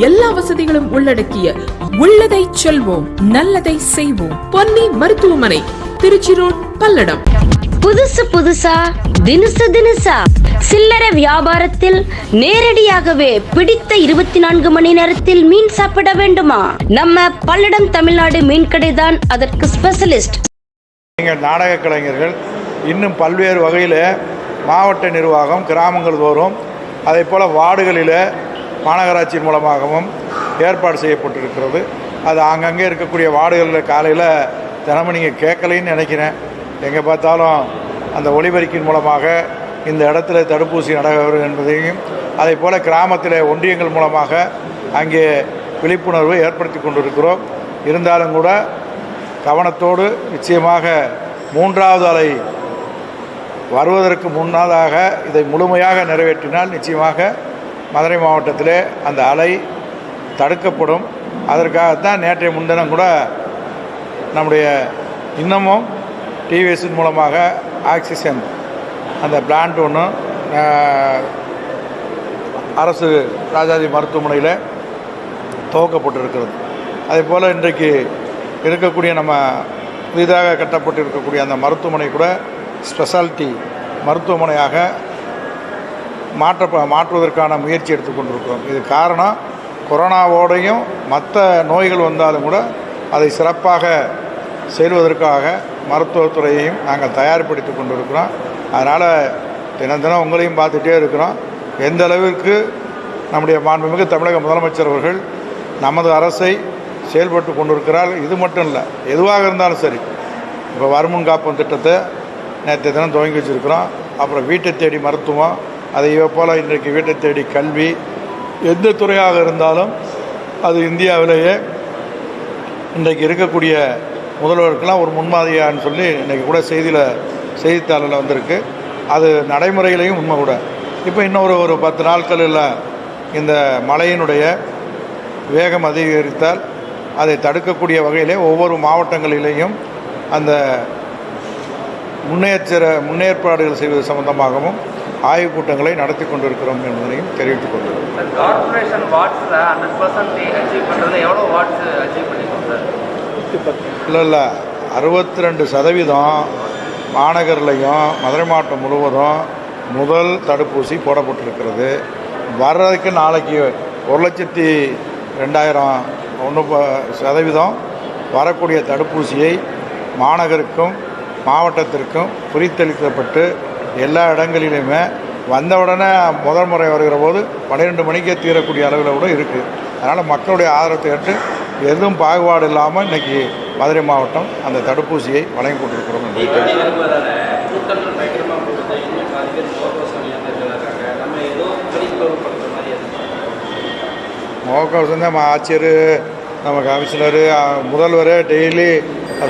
எல்லா வசதிகளும் உள்ளடக்கிய உள்ளதை செல்வோம் நல்லதை செய்வோம். பொன்னி மருத்துவமனை திருச்சி ரோட் பல்லடம். புதுசு புதுசா தினுசு தினுசா. சில்லறை வியாபாரத்தில் நேரடியாகவே பிடித்த இருபத்தி நான்கு மணி நேரத்தில் மீன் சாப்பிட வேண்டுமா? நம்ம பல்லடம் தமிழ்நாடு மீன் கடை தான் அதற்கு ஸ்பெஷலிஸ்ட் நீங்கள் நாடக கலைஞர்கள் இன்னும் பல்வேறு வகையில் மாவட்ட நிர்வாகம் கிராமங்கள் தோறும் அதே போல் வார்டுகளில் மாநகராட்சியின் மூலமாகவும் ஏற்பாடு செய்யப்பட்டிருக்கிறது. அது அங்கங்கே இருக்கக்கூடிய வார்டுகளில் காலையில் தினமும் நீங்கள் கேட்கலைன்னு நினைக்கிறேன். எங்கே பார்த்தாலும் அந்த ஒளிபெருக்கின் மூலமாக இந்த இடத்துல தடுப்பூசி நடைபெறும் என்பதையும் அதே போல் கிராமத்தில் ஒன்றியங்கள் மூலமாக அங்கே விழிப்புணர்வு ஏற்படுத்தி கொண்டிருக்கிறோம். இருந்தாலும் கூட கவனத்தோடு நிச்சயமாக மூன்றாவது அலை வருவதற்கு முன்னதாக இதை முழுமையாக நிறைவேற்றினால் நிச்சயமாக மதுரை மாவட்டத்தில் அந்த அலை தடுக்கப்படும். அதற்காகத்தான் நேற்றைய முன்தினம் கூட நம்முடைய இன்னமும் டிவிஎஸ்ஸின் மூலமாக ஆக்சிஜன் அந்த பிளான்ட் ஒன்று அரசு ராஜாஜி மருத்துவமனையில் துவக்கப்பட்டிருக்கிறது. அதே போல் இன்றைக்கு இருக்கக்கூடிய நம்ம புதிதாக கட்டப்பட்டு இருக்கக்கூடிய அந்த மருத்துவமனை கூட ஸ்பெஷாலிட்டி மருத்துவமனையாக மாற்ற மாற்றுவதற்கான முயற்சி எடுத்துக்கொண்டிருக்கிறோம் இது காரணம் கொரோனாவோடையும் மற்ற நோய்கள் வந்தாலும் கூட அதை சிறப்பாக செல்வதற்காக மருத்துவத்துறையையும் நாங்கள் தயார்படுத்தி கொண்டிருக்கிறோம். அதனால் தினம் தினம் உங்களையும் பார்த்துட்டே இருக்கிறோம். எந்த அளவிற்கு நம்முடைய மாண்புமிகு தமிழக முதலமைச்சர் அவர்கள் நமது அரசை செயல்பட்டு கொண்டிருக்கிறார் இது மட்டும் இல்லை எதுவாக இருந்தாலும் சரி. இப்போ வருமுன் காப்போம் திட்டத்தை நேற்று தினம் துவங்கி வச்சுருக்கிறோம். அப்புறம் வீட்டை தேடி மருத்துவம் அதை போல் இன்றைக்கு வீட்டை தேடி கல்வி எந்த துறையாக இருந்தாலும் அது இந்தியாவிலேயே இன்றைக்கு இருக்கக்கூடிய முதல்வருக்கெல்லாம் ஒரு முன்மாதிரியான்னு சொல்லி இன்றைக்கி கூட செய்தியில் செய்தித்தாளில் வந்திருக்கு. அது நடைமுறையிலையும் உண்மை கூட. இப்போ இன்னொரு ஒரு பத்து நாட்களில் இந்த மழையினுடைய வேகம் அதிகரித்தால் அதை தடுக்கக்கூடிய வகையிலே ஒவ்வொரு மாவட்டங்களிலேயும் அந்த முன்னேற்ற முன்னேற்பாடுகள் செய்வது சம்பந்தமாகவும் ஆய்வுக் கூட்டங்களை நடத்தி கொண்டிருக்கிறோம் என்பதையும் தெரிவித்துக் கொள்கிறோம். கார்பரேஷன் வாட்ஸில் ஹண்ட்ரட் பர்சன்ட் அச்சீவ் பண்ணுறது எவ்வளோ வாட்ஸ் அச்சீவ் பண்ணிருக்கோம் சார் இல்லை இல்லை. அறுபத்தி ரெண்டு சதவீதம் மாநகர்லையும் மதுரை மாவட்டம் முழுவதும் முதல் தடுப்பூசி போடப்பட்டிருக்கிறது. வர்றதுக்கு நாளைக்கு ஒரு லட்சத்தி ரெண்டாயிரம் ஒன்று சதவீதம் வரக்கூடிய தடுப்பூசியை மாநகருக்கும் மாவட்டத்திற்கும் குறித்தளிக்கப்பட்டு எல்லா இடங்களிலுமே வந்தவுடனே முதல் முறை வருகிற போது பன்னிரெண்டு மணிக்கே தீரக்கூடிய அளவில் கூட இருக்குது அதனால் மக்களுடைய ஆதரத்தை ஏற்று எதுவும் பாகுபாடு இல்லாமல் இன்றைக்கி மதுரை மாவட்டம் அந்த தடுப்பூசியை வழங்கி கொண்டிருக்கிறோம் முகக்கவசம் தான் நம்ம ஆட்சியர் நம்ம கமிஷனரு முதல்வர் டெய்லி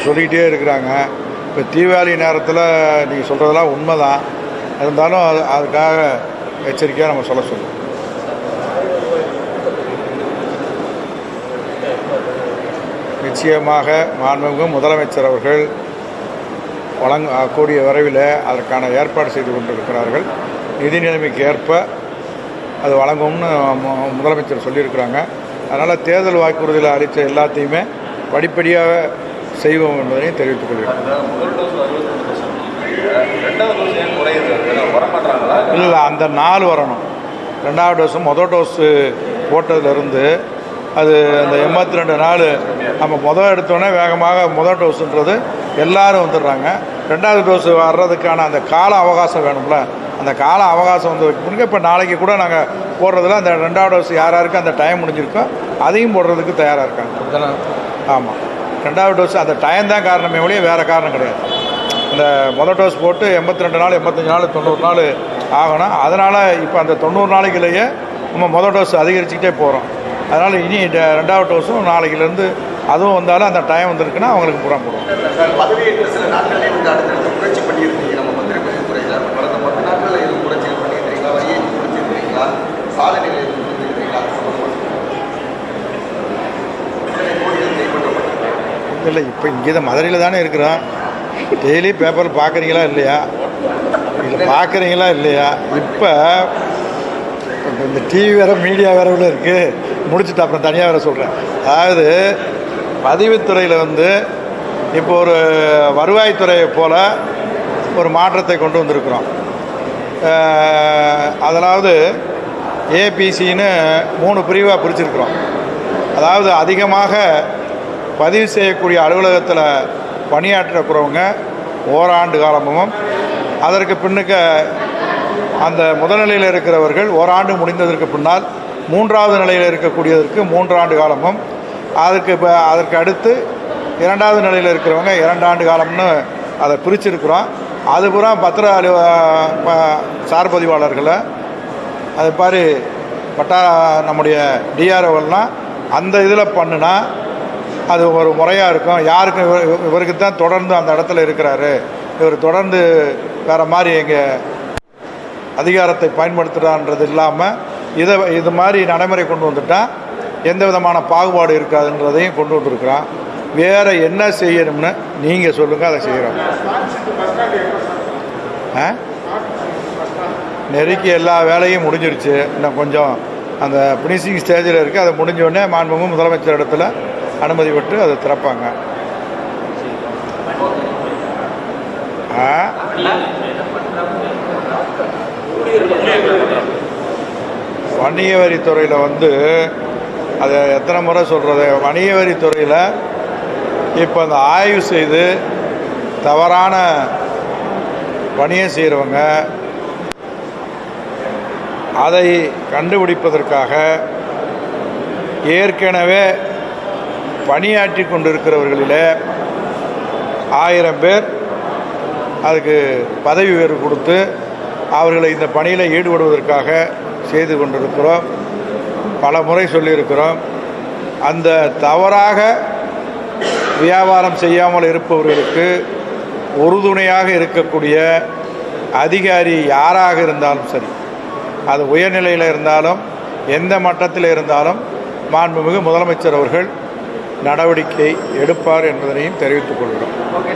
சொல்லிக்கிட்டே இருக்கிறாங்க. இப்போ தீபாவளி நேரத்தில் நீங்கள் சொல்கிறதெல்லாம் உண்மை தான் இருந்தாலும் அது அதுக்காக எச்சரிக்கையாக நம்ம சொல்ல சொல்லுவோம் நிச்சயமாக மாண்புமிகு முதலமைச்சர் அவர்கள் வழங்க கூடிய விரைவில் அதற்கான ஏற்பாடு செய்து கொண்டிருக்கிறார்கள். நிதி நிலைமைக்கு ஏற்ப அது வழங்கும்னு மு- முதலமைச்சர் சொல்லியிருக்கிறாங்க. அதனால் தேர்தல் வாக்குறுதியில் அளித்த எல்லாத்தையுமே படிப்படியாக செய்வோம் என்பதையும் தெரிவித்துக் கொள்கிறேன். இல்லை அந்த நாள் வரணும். ரெண்டாவது டோஸும் மொதல் டோஸு போட்டதுலேருந்து அது அந்த எண்பத்தி ரெண்டு நாள் நம்ம முதல் எடுத்தோடனே வேகமாக முதல் டோஸுன்றது எல்லாரும் வந்துடுறாங்க. ரெண்டாவது டோஸ் வர்றதுக்கான அந்த கால அவகாசம் வேணும்ல. அந்த கால அவகாசம் வந்து முன்னாடி இப்போ நாளைக்கு கூட நாங்கள் போடுறதுல அந்த ரெண்டாவது டோஸ் யார் யாருக்கு அந்த டைம் முடிஞ்சிருக்கோ அதையும் போடுறதுக்கு தயாராக இருக்காங்க. ஆமாம் ரெண்டாவது டோஸ் அந்த டைம் தான் காரணமே ஒழிய வேறு காரணம் கிடையாது. இந்த முதல் டோஸ் போட்டு எண்பத்தி ரெண்டு நாள் எண்பத்தஞ்சு நாள் தொண்ணூறு நாள் ஆகணும். அதனால் இப்போ அந்த தொண்ணூறு நாளைக்குள்ளேயே நம்ம முதல் டோஸ் அதிகரிச்சுக்கிட்டே போகிறோம் அதனால் இனி ரெண்டாவது டோஸும் நாளைக்குலேருந்து அதுவும் வந்தாலும் அந்த டைம் வந்திருக்குன்னா அவங்களுக்கு கோடிகள் கைப்பற்றப்பட்டிருக்கு. இல்லை இப்போ இங்கே தான் மதுரையில் தானே இருக்கிறோம். டெய்லி பேப்பர் பார்க்குறீங்களா இல்லையா? இல்லை பார்க்குறீங்களா இல்லையா? இப்போ இந்த டிவி வேறு மீடியா வேறு உள்ள இருக்குது முடிச்சுட்டு அப்புறம் தனியாக வேறு சொல்கிறேன் அதாவது பதிவுத்துறையில் வந்து இப்போ ஒரு வருவாய்த்துறையை போல் ஒரு மாற்றத்தை கொண்டு வந்திருக்கிறோம். அதாவது ஏபிசின்னு மூணு பிரிவாக பிரிச்சிருக்கிறோம். அதாவது அதிகமாக பதிவு செய்யக்கூடிய அலுவலகத்தில் பணியாற்றக்கிறவங்க ஓராண்டு காலமும் அதற்கு பின்னுக்கு அந்த முதல்நிலையில் இருக்கிறவர்கள் ஓராண்டு முடிந்ததற்கு பின்னால் மூன்றாவது நிலையில் இருக்கக்கூடியதற்கு மூன்றாண்டு காலமும் அதற்கு இப்போ அதற்கு அடுத்து இரண்டாவது நிலையில் இருக்கிறவங்க இரண்டாண்டு காலம்னு அதை பிரிச்சிருக்கிறோம். அதுபுறம் பத்திர அலு ப- சார் பதிவாளர்களை அது மாதிரி பட்டா நம்முடைய டிஆர்ஓலாம் அந்த இதில் பண்ணுனா அது ஒரு முறையாக இருக்கும். யாருக்கும் இவர் இவருக்கு தான் தொடர்ந்து அந்த இடத்துல இருக்கிறாரு. இவர் தொடர்ந்து வேறு மாதிரி எங்கள் அதிகாரத்தை பயன்படுத்துகிறான்றது இல்லாமல் இதை இது மாதிரி நடைமுறை கொண்டு வந்துட்டால் எந்த விதமான பாகுபாடு இருக்காதுன்றதையும் கொண்டு வந்திருக்கிறோம் வேறு என்ன செய்யணும்னு நீங்கள் சொல்லுங்கள் அதை செய்கிறோம் ஆ? நெருக்கி எல்லா வேலையும் முடிஞ்சிருச்சு. இன்னும் கொஞ்சம் அந்த ஃபினிஷிங் ஸ்டேஜில் இருக்குது அதை முடிஞ்சோடனே மாண்புமும் முதலமைச்சர் இடத்துல அனுமதி விட்டு அதை திறப்பாங்க. வணிக வரித்துறையில் வந்து அதை எத்தனை முறை சொல்கிறது வணிக வரித்துறையில் இப்போ அந்த ஆய்வு செய்து தவறான பணியை செய்கிறவங்க அதை கண்டுபிடிப்பதற்காக ஏற்கனவே பணியாற்றி கொண்டிருக்கிறவர்களில் ஆயிரம் பேர் அதுக்கு பதவி உயர்வு கொடுத்து அவர்களை இந்த பணியில் ஈடுபடுவதற்காக செய்து கொண்டிருக்கிறோம். பல முறை சொல்லியிருக்கிறோம். அந்த தவறாக வியாபாரம் செய்யாமல் இருப்பவர்களுக்கு உறுதுணையாக இருக்கக்கூடிய அதிகாரி யாராக இருந்தாலும் சரி அது உயர்நிலையில் இருந்தாலும் எந்த மட்டத்தில் இருந்தாலும் மாண்புமிகு முதலமைச்சர் அவர்கள் நடவடிக்கை எடுப்பார் என்பதனையும் தெரிவித்துக் கொள்கிறோம். ஓகே